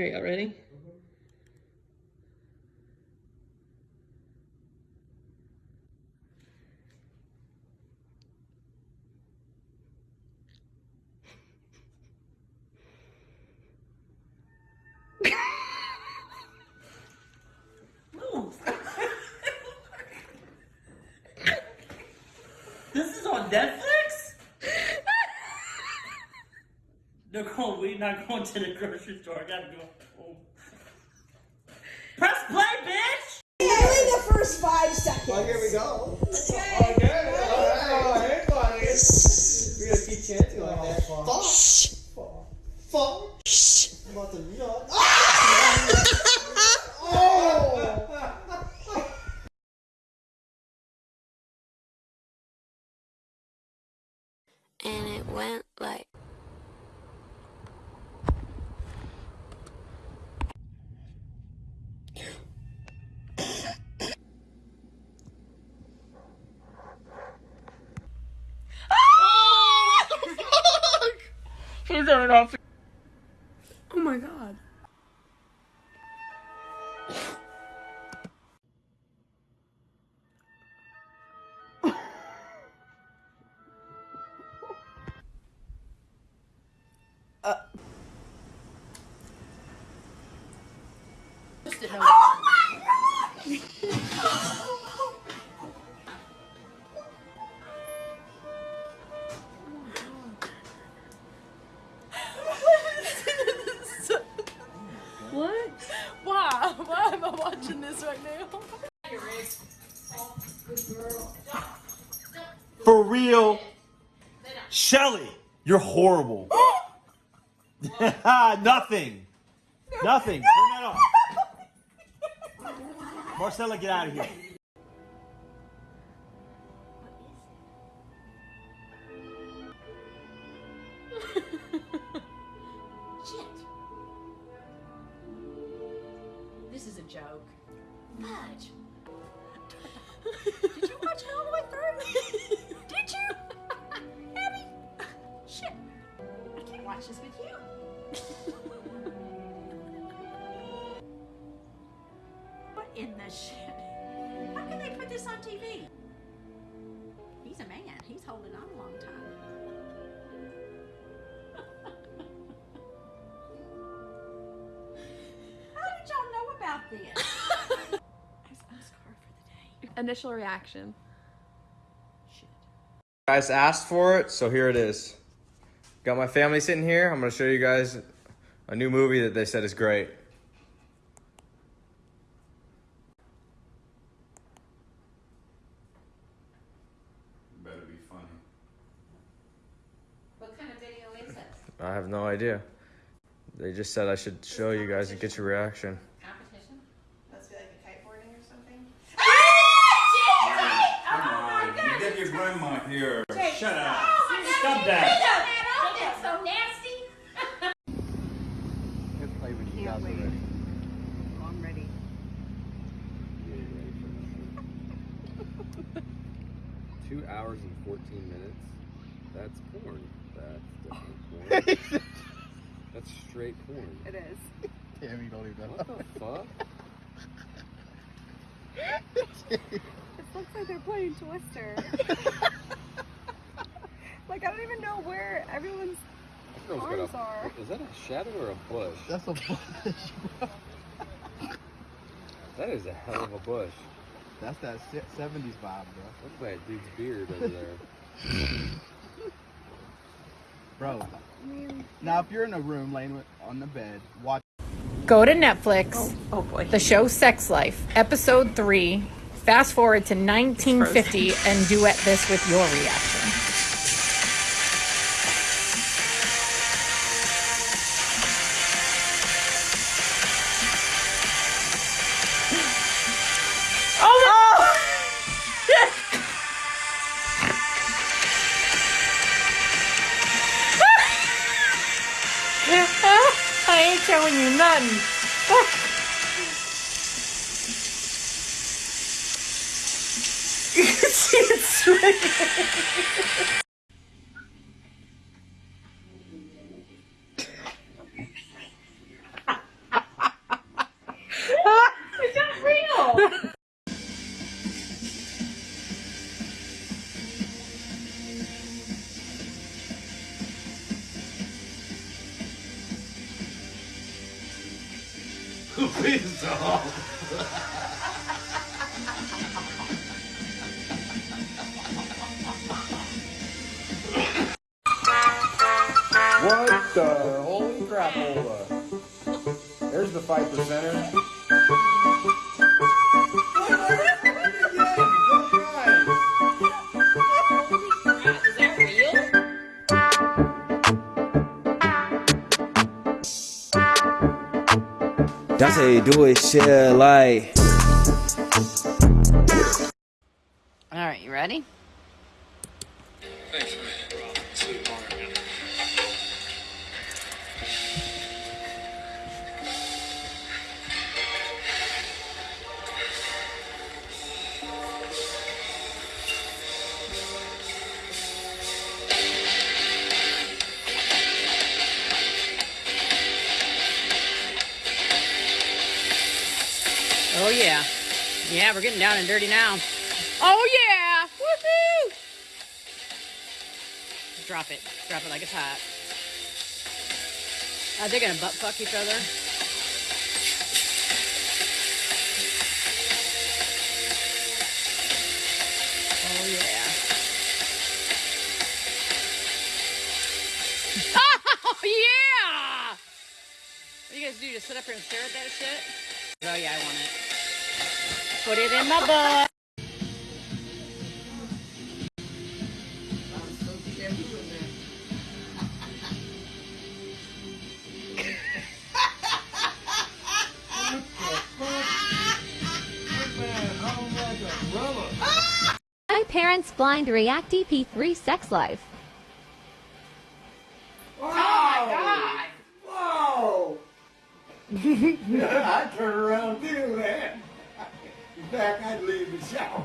Are y'all ready? This is on Netflix? Nicole, we not going to the grocery store. I gotta go home. Press play, bitch! Only the first five seconds. Well, here we go. Okay. Alright. Oh, hey, buddy. We're gonna keep chanting like that. Oh, fuck. Fuck. I'm about to nut. Oh! and it went like Please turn it off. Oh my god. Oh what? Real. Shelly, you're horrible. Nothing. Nothing. Turn that off. Marcella, get out of here. This is a joke. Fudge. I can't watch this with you. what in the shit? How can they put this on TV? He's a man. He's holding on a long time. How did y'all know about this? I'm scarred for the day. Initial reaction. Shit. guys asked for it, so here it is. Got my family sitting here. I'm gonna show you guys a new movie that they said is great. Better be funny. What kind of video is this? I have no idea. They just said I should show you guys and get your reaction. Competition? Must be like a kiteboarding or something. Ah, Come oh on, you get your grandma here. Shut up. Oh Stop that. That's so nasty. play when you guys are wait. Oh, I'm ready. Two hours and 14 minutes? That's porn. That's definitely porn. That's straight porn. It is. Damn, you don't even What the fuck? It looks like they're playing Twister. like I don't even know where everyone's. That girl's got a, are. Is that a shadow or a bush? That's a bush. That is a hell of a bush. That's that 70s vibe, bro. Look at that dude's beard over there. Bro, mm. now if you're in a room laying with, on the bed, watch. Go to Netflix. Oh, oh boy. The show Sex Life, episode three. Fast forward to 1950 and duet this with your reaction. I ain't showing you nothing. stop. What the holy crap, There's the five percenter. That's how you do it, shit. Like, All right, you ready? Yeah. Yeah, we're getting down and dirty now. Oh yeah! Woohoo! Drop it. Drop it like it's hot. Uh, Are they gonna butt fuck each other? Oh yeah. Oh yeah! What do you guys do? Just sit up here and stare at that shit? Oh yeah, I want it. Put it in my butt. My parents blind react EP3 sex life. Oh my god! Whoa! I turn around and do that. Fact, I'd leave the shower.